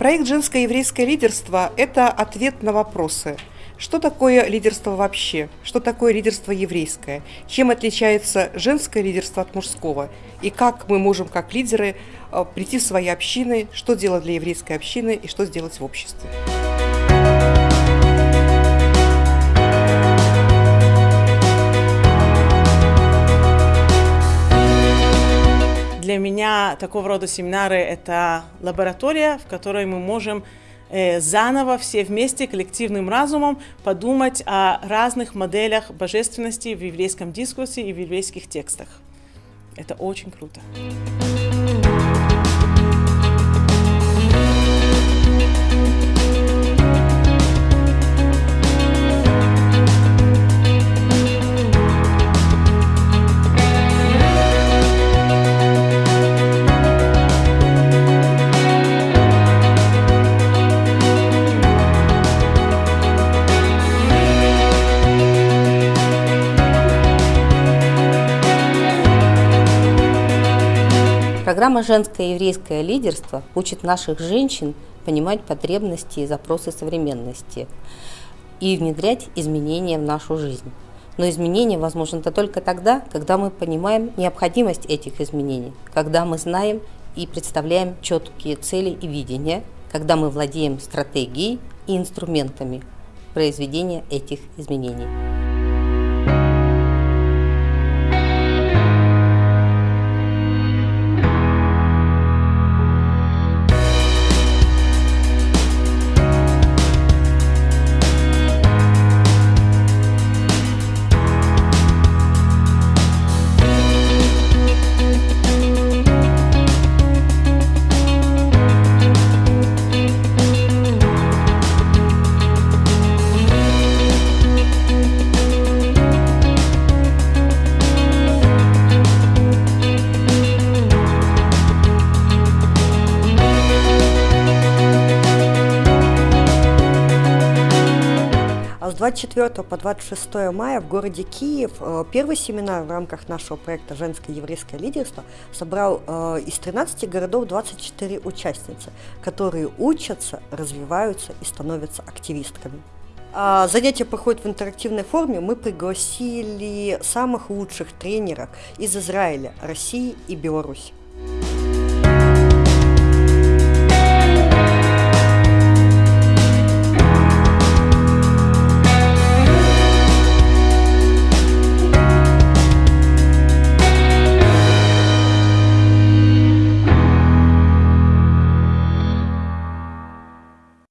Проект «Женское еврейское лидерство» – это ответ на вопросы. Что такое лидерство вообще? Что такое лидерство еврейское? Чем отличается женское лидерство от мужского? И как мы можем, как лидеры, э, прийти в свои общины, что делать для еврейской общины и что сделать в обществе? Для меня такого рода семинары – это лаборатория, в которой мы можем э, заново все вместе коллективным разумом подумать о разных моделях божественности в еврейском дискурсе и в еврейских текстах. Это очень круто. Программа «Женское еврейское лидерство» учит наших женщин понимать потребности и запросы современности и внедрять изменения в нашу жизнь. Но изменения возможны только тогда, когда мы понимаем необходимость этих изменений, когда мы знаем и представляем четкие цели и видения, когда мы владеем стратегией и инструментами произведения этих изменений. С 24 по 26 мая в городе Киев э, первый семинар в рамках нашего проекта «Женское еврейское лидерство» собрал э, из 13 городов 24 участницы, которые учатся, развиваются и становятся активистками. А занятия проходят в интерактивной форме. Мы пригласили самых лучших тренеров из Израиля, России и Беларуси.